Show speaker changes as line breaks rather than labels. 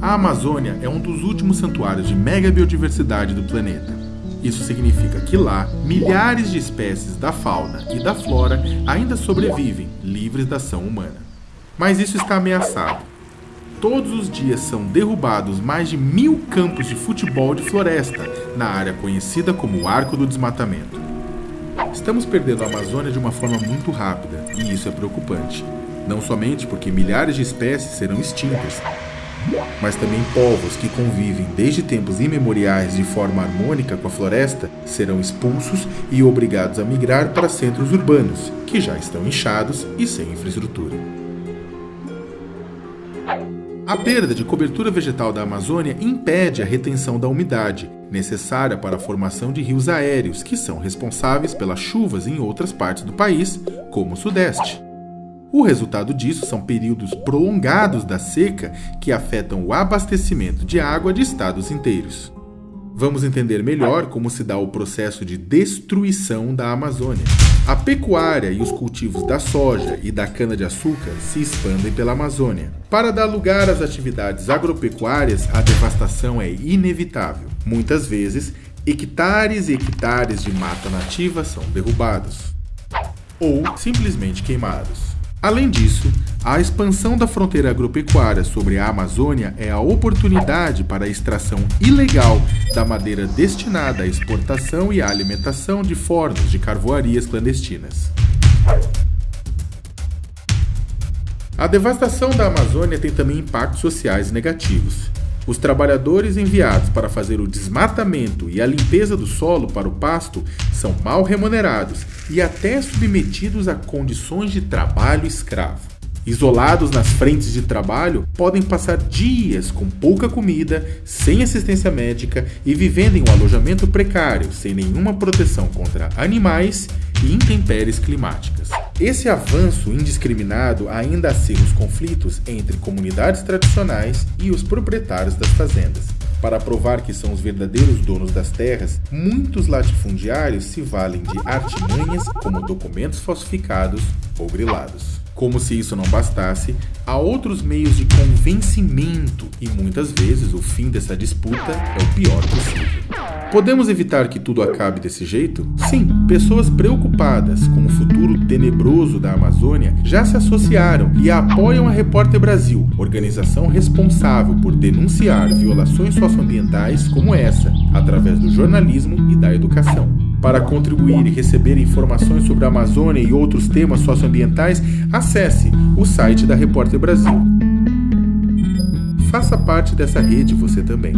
A Amazônia é um dos últimos santuários de mega biodiversidade do planeta. Isso significa que lá, milhares de espécies da fauna e da flora ainda sobrevivem, livres da ação humana. Mas isso está ameaçado. Todos os dias são derrubados mais de mil campos de futebol de floresta na área conhecida como Arco do Desmatamento. Estamos perdendo a Amazônia de uma forma muito rápida e isso é preocupante. Não somente porque milhares de espécies serão extintas, mas também povos que convivem desde tempos imemoriais de forma harmônica com a floresta serão expulsos e obrigados a migrar para centros urbanos, que já estão inchados e sem infraestrutura. A perda de cobertura vegetal da Amazônia impede a retenção da umidade, necessária para a formação de rios aéreos, que são responsáveis pelas chuvas em outras partes do país, como o Sudeste. O resultado disso são períodos prolongados da seca que afetam o abastecimento de água de estados inteiros. Vamos entender melhor como se dá o processo de destruição da Amazônia. A pecuária e os cultivos da soja e da cana-de-açúcar se expandem pela Amazônia. Para dar lugar às atividades agropecuárias, a devastação é inevitável. Muitas vezes, hectares e hectares de mata nativa são derrubados ou simplesmente queimados. Além disso, a expansão da fronteira agropecuária sobre a Amazônia é a oportunidade para a extração ilegal da madeira destinada à exportação e à alimentação de fornos de carvoarias clandestinas. A devastação da Amazônia tem também impactos sociais negativos. Os trabalhadores enviados para fazer o desmatamento e a limpeza do solo para o pasto são mal remunerados e até submetidos a condições de trabalho escravo. Isolados nas frentes de trabalho, podem passar dias com pouca comida, sem assistência médica e vivendo em um alojamento precário, sem nenhuma proteção contra animais e intempéries climáticas. Esse avanço indiscriminado ainda acirra os conflitos entre comunidades tradicionais e os proprietários das fazendas. Para provar que são os verdadeiros donos das terras, muitos latifundiários se valem de artimanhas como documentos falsificados ou grilados. Como se isso não bastasse, há outros meios de convencimento e muitas vezes o fim dessa disputa é o pior possível. Podemos evitar que tudo acabe desse jeito? Sim, pessoas preocupadas com o futuro tenebroso da Amazônia já se associaram e apoiam a Repórter Brasil, organização responsável por denunciar violações socioambientais como essa, através do jornalismo e da educação. Para contribuir e receber informações sobre a Amazônia e outros temas socioambientais, acesse o site da Repórter Brasil. Faça parte dessa rede você também.